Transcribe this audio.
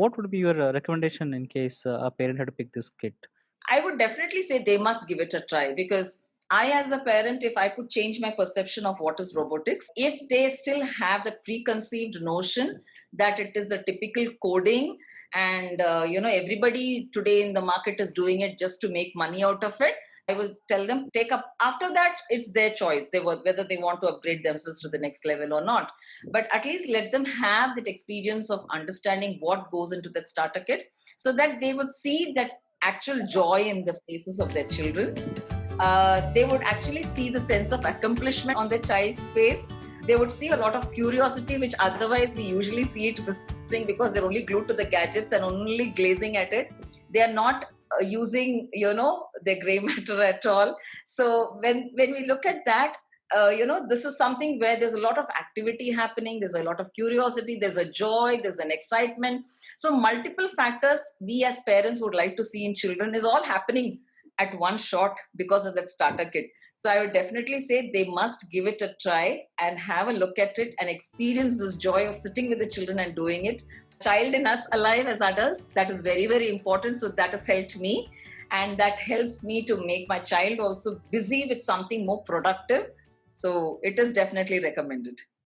what would be your uh, recommendation in case uh, a parent had to pick this kit? I would definitely say they must give it a try because I, as a parent, if I could change my perception of what is robotics, if they still have the preconceived notion that it is the typical coding and uh, you know everybody today in the market is doing it just to make money out of it i would tell them take up after that it's their choice. They were whether they want to upgrade themselves to the next level or not. But at least let them have that experience of understanding what goes into that starter kit so that they would see that actual joy in the faces of their children. Uh, they would actually see the sense of accomplishment on their child's face. They would see a lot of curiosity, which otherwise we usually see it missing because they're only glued to the gadgets and only glazing at it. They are not using, you know, their gray matter at all. So when when we look at that, uh, you know, this is something where there's a lot of activity happening. There's a lot of curiosity. There's a joy. There's an excitement. So multiple factors we as parents would like to see in children is all happening at one shot because of that starter kit. So I would definitely say they must give it a try and have a look at it and experience this joy of sitting with the children and doing it. Child in us alive as adults, that is very, very important. So that has helped me. And that helps me to make my child also busy with something more productive. So it is definitely recommended.